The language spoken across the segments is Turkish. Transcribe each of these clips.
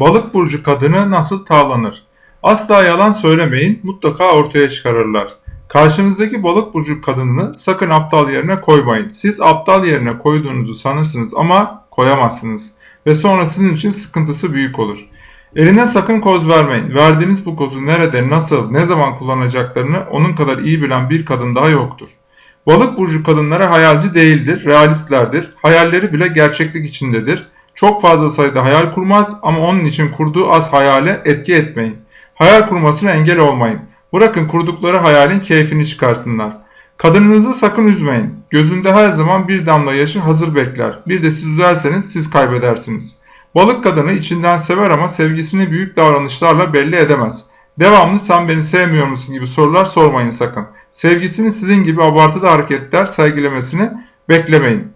Balık burcu kadını nasıl tavlanır? Asla yalan söylemeyin, mutlaka ortaya çıkarırlar. Karşınızdaki balık burcu kadınını sakın aptal yerine koymayın. Siz aptal yerine koyduğunuzu sanırsınız ama koyamazsınız. Ve sonra sizin için sıkıntısı büyük olur. Eline sakın koz vermeyin. Verdiğiniz bu kozu nerede, nasıl, ne zaman kullanacaklarını onun kadar iyi bilen bir kadın daha yoktur. Balık burcu kadınları hayalci değildir, realistlerdir. Hayalleri bile gerçeklik içindedir. Çok fazla sayıda hayal kurmaz ama onun için kurduğu az hayale etki etmeyin. Hayal kurmasına engel olmayın. Bırakın kurdukları hayalin keyfini çıkarsınlar. Kadınınızı sakın üzmeyin. Gözünde her zaman bir damla yaşı hazır bekler. Bir de siz üzerseniz siz kaybedersiniz. Balık kadını içinden sever ama sevgisini büyük davranışlarla belli edemez. Devamlı sen beni sevmiyor musun gibi sorular sormayın sakın. Sevgisini sizin gibi abartıda hareketler sergilemesini beklemeyin.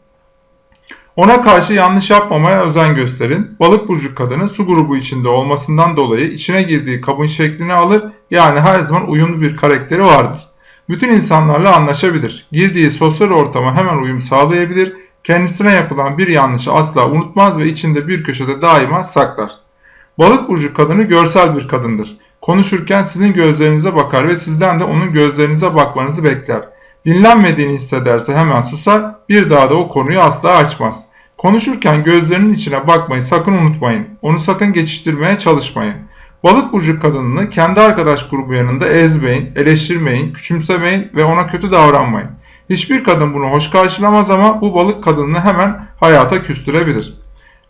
Ona karşı yanlış yapmamaya özen gösterin. Balık burcu kadını su grubu içinde olmasından dolayı içine girdiği kabın şeklini alır yani her zaman uyumlu bir karakteri vardır. Bütün insanlarla anlaşabilir. Girdiği sosyal ortama hemen uyum sağlayabilir. Kendisine yapılan bir yanlışı asla unutmaz ve içinde bir köşede daima saklar. Balık burcu kadını görsel bir kadındır. Konuşurken sizin gözlerinize bakar ve sizden de onun gözlerinize bakmanızı bekler. Dinlenmediğini hissederse hemen susar, bir daha da o konuyu asla açmaz. Konuşurken gözlerinin içine bakmayı sakın unutmayın. Onu sakın geçiştirmeye çalışmayın. Balık burcu kadınını kendi arkadaş grubu yanında ezmeyin, eleştirmeyin, küçümsemeyin ve ona kötü davranmayın. Hiçbir kadın bunu hoş karşılamaz ama bu balık kadınını hemen hayata küstürebilir.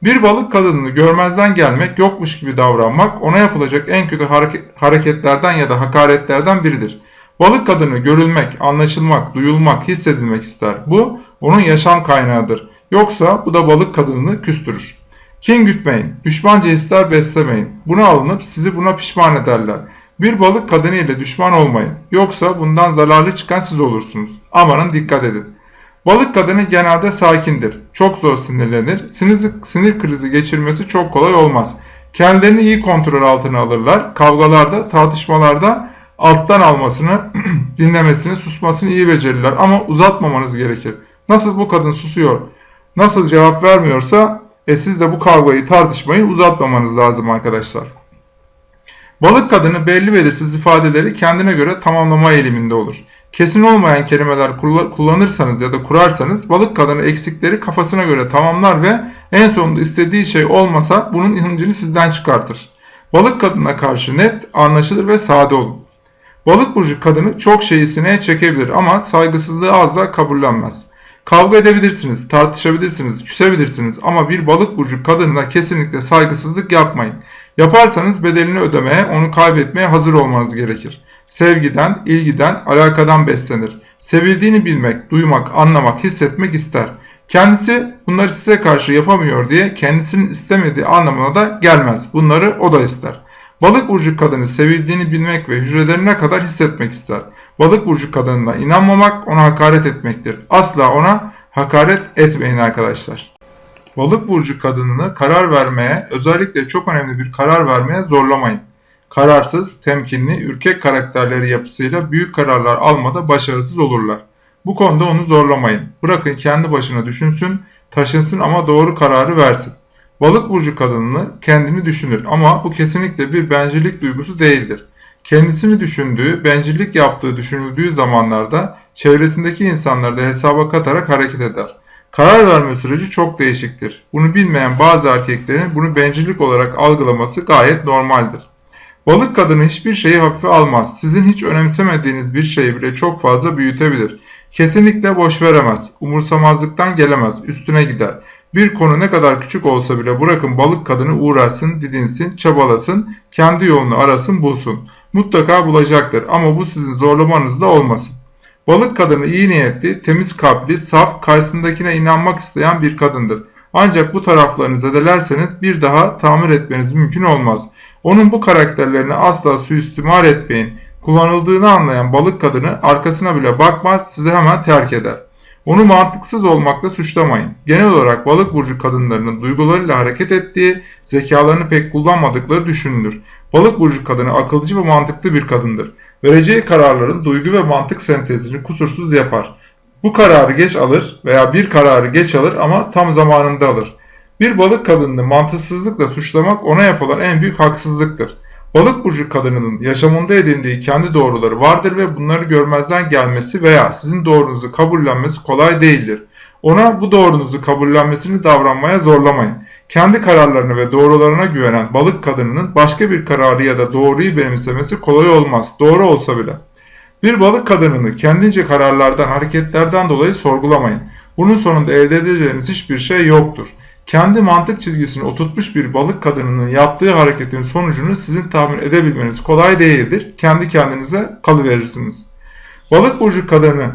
Bir balık kadınını görmezden gelmek, yokmuş gibi davranmak ona yapılacak en kötü hareketlerden ya da hakaretlerden biridir. Balık kadını görülmek, anlaşılmak, duyulmak, hissedilmek ister. Bu onun yaşam kaynağıdır. Yoksa bu da balık kadınını küstürür. Kin gütmeyin, düşmanca hisler beslemeyin. Buna alınıp sizi buna pişman ederler. Bir balık kadını ile düşman olmayın. Yoksa bundan zararlı çıkan siz olursunuz. Amanın dikkat edin. Balık kadını genelde sakindir. Çok zor sinirlenir. Sinir, sinir krizi geçirmesi çok kolay olmaz. Kendilerini iyi kontrol altına alırlar. Kavgalarda, tartışmalarda alttan almasını, dinlemesini, susmasını iyi becerirler. Ama uzatmamanız gerekir. Nasıl bu kadın susuyor, nasıl cevap vermiyorsa e siz de bu kavgayı, tartışmayı uzatmamanız lazım arkadaşlar. Balık kadını belli belirsiz ifadeleri kendine göre tamamlama eğiliminde olur. Kesin olmayan kelimeler kullanırsanız ya da kurarsanız balık kadını eksikleri kafasına göre tamamlar ve en sonunda istediği şey olmasa bunun hıncını sizden çıkartır. Balık kadına karşı net, anlaşılır ve sade olun. Balık burcu kadını çok şeyi sineye çekebilir ama saygısızlığı azla kabullenmez. Kavga edebilirsiniz, tartışabilirsiniz, küsebilirsiniz ama bir balık burcu kadınına kesinlikle saygısızlık yapmayın. Yaparsanız bedelini ödemeye, onu kaybetmeye hazır olmanız gerekir. Sevgiden, ilgiden, alakadan beslenir. Sevildiğini bilmek, duymak, anlamak, hissetmek ister. Kendisi bunları size karşı yapamıyor diye kendisinin istemediği anlamına da gelmez. Bunları o da ister. Balık burcu kadını sevildiğini bilmek ve hücrelerine kadar hissetmek ister. Balık burcu kadınına inanmamak ona hakaret etmektir. Asla ona hakaret etmeyin arkadaşlar. Balık burcu kadınını karar vermeye, özellikle çok önemli bir karar vermeye zorlamayın. Kararsız, temkinli, ürkek karakterleri yapısıyla büyük kararlar almada başarısız olurlar. Bu konuda onu zorlamayın. Bırakın kendi başına düşünsün, taşınsın ama doğru kararı versin. Balık burcu kadınını kendini düşünür ama bu kesinlikle bir bencillik duygusu değildir. Kendisini düşündüğü, bencillik yaptığı düşünüldüğü zamanlarda çevresindeki insanları da hesaba katarak hareket eder. Karar verme süreci çok değişiktir. Bunu bilmeyen bazı erkeklerin bunu bencillik olarak algılaması gayet normaldir. Balık kadını hiçbir şeyi hafife almaz. Sizin hiç önemsemediğiniz bir şeyi bile çok fazla büyütebilir. Kesinlikle boş veremez. Umursamazlıktan gelemez. Üstüne gider. Bir konu ne kadar küçük olsa bile bırakın balık kadını uğraşsın, didinsin, çabalasın, kendi yolunu arasın, bulsun. Mutlaka bulacaktır ama bu sizin zorlamanızda olmasın. Balık kadını iyi niyetli, temiz kalpli, saf, karşısındakine inanmak isteyen bir kadındır. Ancak bu taraflarını zedelerseniz bir daha tamir etmeniz mümkün olmaz. Onun bu karakterlerini asla suistimal etmeyin. Kullanıldığını anlayan balık kadını arkasına bile bakmaz sizi hemen terk eder. Onu mantıksız olmakla suçlamayın. Genel olarak balık burcu kadınlarının duygularıyla hareket ettiği, zekalarını pek kullanmadıkları düşünülür. Balık burcu kadını akılcı ve mantıklı bir kadındır. Vereceği kararların duygu ve mantık sentezini kusursuz yapar. Bu kararı geç alır veya bir kararı geç alır ama tam zamanında alır. Bir balık kadınını mantıksızlıkla suçlamak ona yapılan en büyük haksızlıktır. Balık burcu kadınının yaşamında edindiği kendi doğruları vardır ve bunları görmezden gelmesi veya sizin doğrunuzu kabullenmesi kolay değildir. Ona bu doğrunuzu kabullenmesini davranmaya zorlamayın. Kendi kararlarını ve doğrularına güvenen balık kadınının başka bir kararı ya da doğruyu benimsemesi kolay olmaz, doğru olsa bile. Bir balık kadınını kendince kararlardan, hareketlerden dolayı sorgulamayın. Bunun sonunda elde edeceğiniz hiçbir şey yoktur. Kendi mantık çizgisini oturtmuş bir balık kadınının yaptığı hareketin sonucunu sizin tahmin edebilmeniz kolay değildir. Kendi kendinize kalıverirsiniz. Balık burcu kadını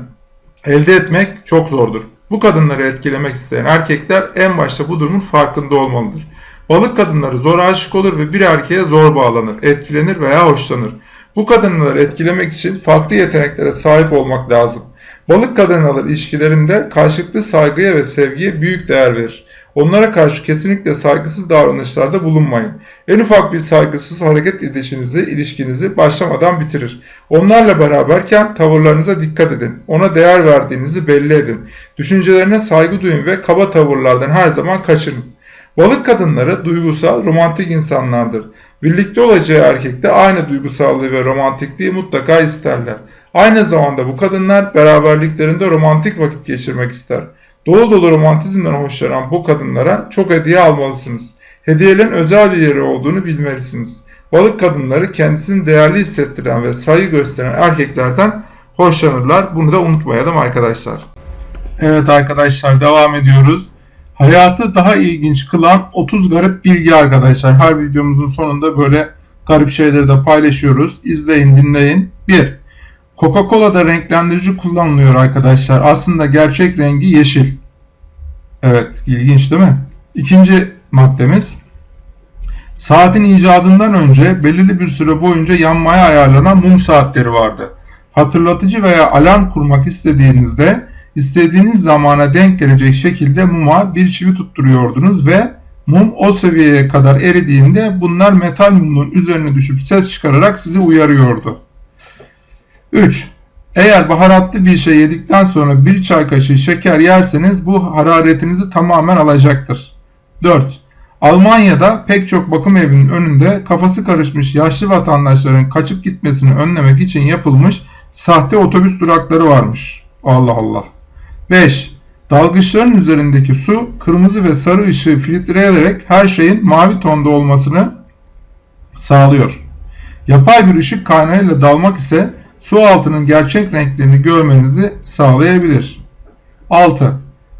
elde etmek çok zordur. Bu kadınları etkilemek isteyen erkekler en başta bu durumun farkında olmalıdır. Balık kadınları zor aşık olur ve bir erkeğe zor bağlanır, etkilenir veya hoşlanır. Bu kadınları etkilemek için farklı yeteneklere sahip olmak lazım. Balık kadınlar ilişkilerinde karşılıklı saygıya ve sevgiye büyük değer verir. Onlara karşı kesinlikle saygısız davranışlarda bulunmayın. En ufak bir saygısız hareket edişinizi, ilişkinizi başlamadan bitirir. Onlarla beraberken tavırlarınıza dikkat edin. Ona değer verdiğinizi belli edin. Düşüncelerine saygı duyun ve kaba tavırlardan her zaman kaçının. Balık kadınları duygusal, romantik insanlardır. Birlikte olacağı erkekte aynı duygusallığı ve romantikliği mutlaka isterler. Aynı zamanda bu kadınlar beraberliklerinde romantik vakit geçirmek ister. Dolu dolu romantizmden hoşlanan bu kadınlara çok hediye almalısınız. Hediyelerin özel bir yeri olduğunu bilmelisiniz. Balık kadınları kendisini değerli hissettiren ve saygı gösteren erkeklerden hoşlanırlar. Bunu da unutmayalım arkadaşlar. Evet arkadaşlar devam ediyoruz. Hayatı daha ilginç kılan 30 garip bilgi arkadaşlar. Her videomuzun sonunda böyle garip şeyleri de paylaşıyoruz. İzleyin dinleyin. 1. Coca-Cola'da renklendirici kullanılıyor arkadaşlar. Aslında gerçek rengi yeşil. Evet ilginç değil mi? İkinci maddemiz. Saatin icadından önce belirli bir süre boyunca yanmaya ayarlanan mum saatleri vardı. Hatırlatıcı veya alarm kurmak istediğinizde istediğiniz zamana denk gelecek şekilde muma bir çivi tutturuyordunuz ve mum o seviyeye kadar eridiğinde bunlar metal mumun üzerine düşüp ses çıkararak sizi uyarıyordu. 3. Eğer baharatlı bir şey yedikten sonra bir çay kaşığı şeker yerseniz bu hararetinizi tamamen alacaktır. 4. Almanya'da pek çok bakım evinin önünde kafası karışmış yaşlı vatandaşların kaçıp gitmesini önlemek için yapılmış sahte otobüs durakları varmış. Allah Allah. 5. Dalgıçların üzerindeki su kırmızı ve sarı ışığı filtreleyerek her şeyin mavi tonda olmasını sağlıyor. Yapay bir ışık kaynağıyla dalmak ise su altının gerçek renklerini görmenizi sağlayabilir. 6.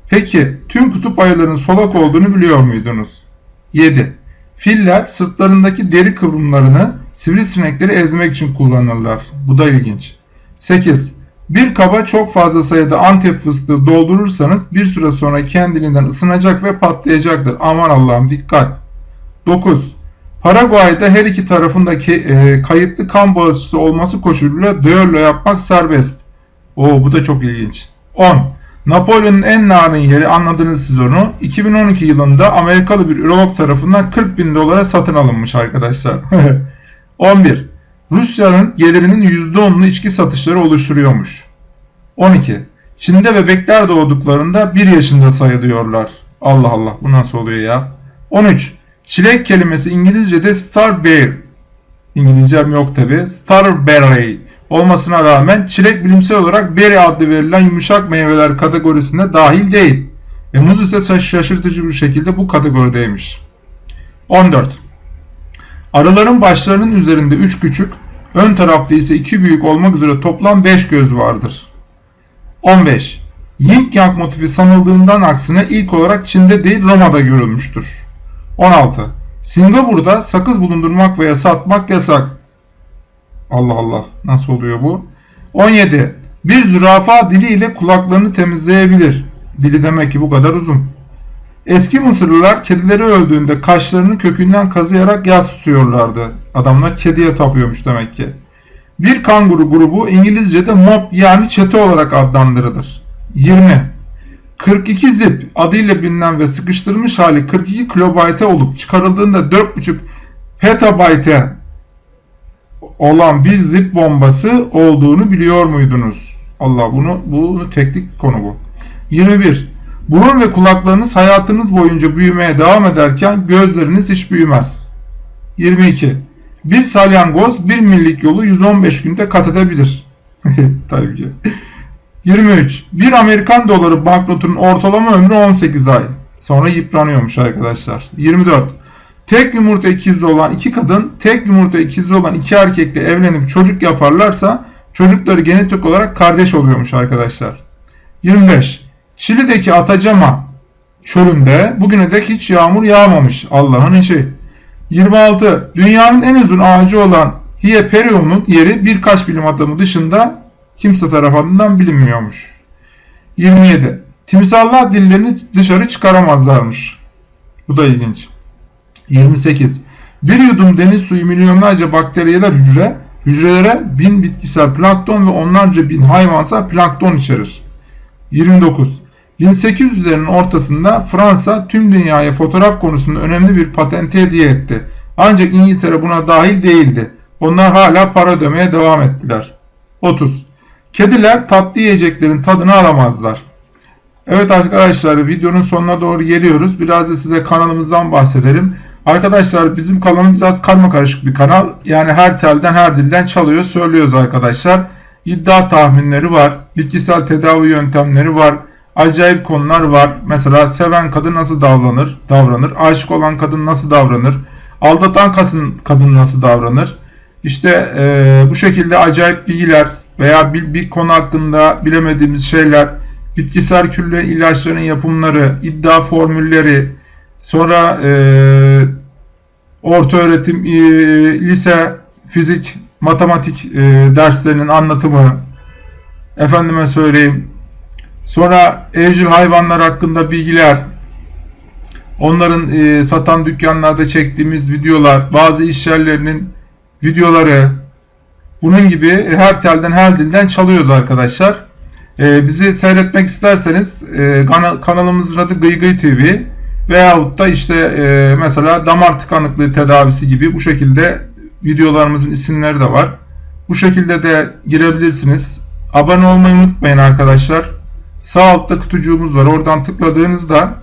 Peki tüm kutup ayıların solak olduğunu biliyor muydunuz? 7. Filler sırtlarındaki deri kıvrımlarını sivrisinekleri ezmek için kullanırlar. Bu da ilginç. 8. Bir kaba çok fazla sayıda antep fıstığı doldurursanız bir süre sonra kendiliğinden ısınacak ve patlayacaktır. Aman Allah'ım dikkat. 9. Paraguay'da her iki tarafındaki e, kayıtlı kan bağışçısı olması koşuluyla düello yapmak serbest. Oo bu da çok ilginç. 10. Napolyon'un en narin yeri anladınız siz onu. 2012 yılında Amerikalı bir ürolog tarafından 40 bin dolara satın alınmış arkadaşlar. 11. Rusya'nın gelirinin %10'unu içki satışları oluşturuyormuş. 12. Çin'de bebekler doğduklarında 1 yaşında sayılıyorlar. Allah Allah bu nasıl oluyor ya? 13. Çilek kelimesi İngilizce'de starberry. İngilizcem yok tabi. Starberry olmasına rağmen çilek bilimsel olarak berry adlı verilen yumuşak meyveler kategorisine dahil değil. Ve muz ise şaşırtıcı bir şekilde bu kategorideymiş. 14. Arıların başlarının üzerinde 3 küçük, ön tarafta ise 2 büyük olmak üzere toplam 5 göz vardır. 15. Yin Yang motifi sanıldığından aksine ilk olarak Çin'de değil Roma'da görülmüştür. 16. Singapur'da sakız bulundurmak veya satmak yasak. Allah Allah nasıl oluyor bu? 17. Bir zürafa diliyle kulaklarını temizleyebilir. Dili demek ki bu kadar uzun. Eski Mısırlılar kedileri öldüğünde kaşlarını kökünden kazıyarak yas tutuyorlardı. Adamlar kediye tapıyormuş demek ki. Bir kanguru grubu İngilizce'de mob yani çete olarak adlandırılır. 20. 42 zip adıyla bilinen ve sıkıştırılmış hali 42 kilobayte olup çıkarıldığında 4.5 petabayte olan bir zip bombası olduğunu biliyor muydunuz? Allah bunu bunu teknik konu bu. 21. Burun ve kulaklarınız hayatınız boyunca büyümeye devam ederken gözleriniz hiç büyümez. 22. Bir salyangoz 1 millik yolu 115 günde kat edebilir. Tabii ki. 23. Bir Amerikan doları banknotunun ortalama ömrü 18 ay. Sonra yıpranıyormuş arkadaşlar. 24. Tek yumurta ikizi olan iki kadın, tek yumurta ikizi olan iki erkekle evlenip çocuk yaparlarsa çocukları genetik olarak kardeş oluyormuş arkadaşlar. 25. Çili'deki Atacama çölünde bugüne dek hiç yağmur yağmamış. Allah'ın işi. 26. Dünyanın en uzun ağacı olan Hieperion'un yeri birkaç bilim adamı dışında kimse tarafından bilinmiyormuş. 27. Timsahlar dillerini dışarı çıkaramazlarmış. Bu da ilginç. 28. Bir yudum deniz suyu milyonlarca bakteriyeler hücre, hücrelere bin bitkisel plankton ve onlarca bin hayvansal plankton içerir. 29. 1800'lerin ortasında Fransa tüm dünyaya fotoğraf konusunda önemli bir patenti hediye etti. Ancak İngiltere buna dahil değildi. Onlar hala para ödemeye devam ettiler. 30. Kediler tatlı yiyeceklerin tadını alamazlar. Evet arkadaşlar videonun sonuna doğru geliyoruz. Biraz da size kanalımızdan bahsedelim. Arkadaşlar bizim kanalımız biraz karma karışık bir kanal. Yani her telden her dilden çalıyor söylüyoruz arkadaşlar. İddia tahminleri var. Bitkisel tedavi yöntemleri var. Acayip konular var. Mesela seven kadın nasıl davranır? Davranır. Aşık olan kadın nasıl davranır? Aldatan kadın nasıl davranır? İşte e, bu şekilde acayip bilgiler veya bir, bir konu hakkında bilemediğimiz şeyler, bitkisel külle ilaçların yapımları, iddia formülleri, sonra e, orta öğretim, e, lise, fizik, matematik e, derslerinin anlatımı, efendime söyleyeyim, sonra evcil hayvanlar hakkında bilgiler, onların e, satan dükkanlarda çektiğimiz videolar, bazı iş yerlerinin videoları, bunun gibi her telden her dilden çalıyoruz arkadaşlar. E, bizi seyretmek isterseniz e, kanalımızın adı Gıygıy TV veyahut da işte e, mesela damar tıkanıklığı tedavisi gibi bu şekilde videolarımızın isimleri de var. Bu şekilde de girebilirsiniz. Abone olmayı unutmayın arkadaşlar. Sağ altta kutucuğumuz var. Oradan tıkladığınızda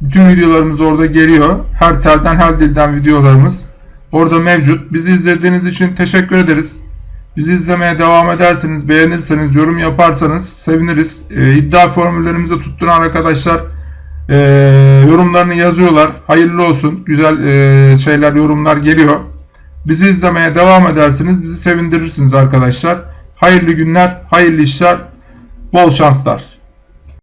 bütün videolarımız orada geliyor. Her telden her dilden videolarımız orada mevcut. Bizi izlediğiniz için teşekkür ederiz. Bizi izlemeye devam ederseniz, beğenirseniz, yorum yaparsanız seviniriz. E, iddia formüllerimizi tutturan arkadaşlar e, yorumlarını yazıyorlar. Hayırlı olsun. Güzel e, şeyler, yorumlar geliyor. Bizi izlemeye devam edersiniz. Bizi sevindirirsiniz arkadaşlar. Hayırlı günler, hayırlı işler, bol şanslar.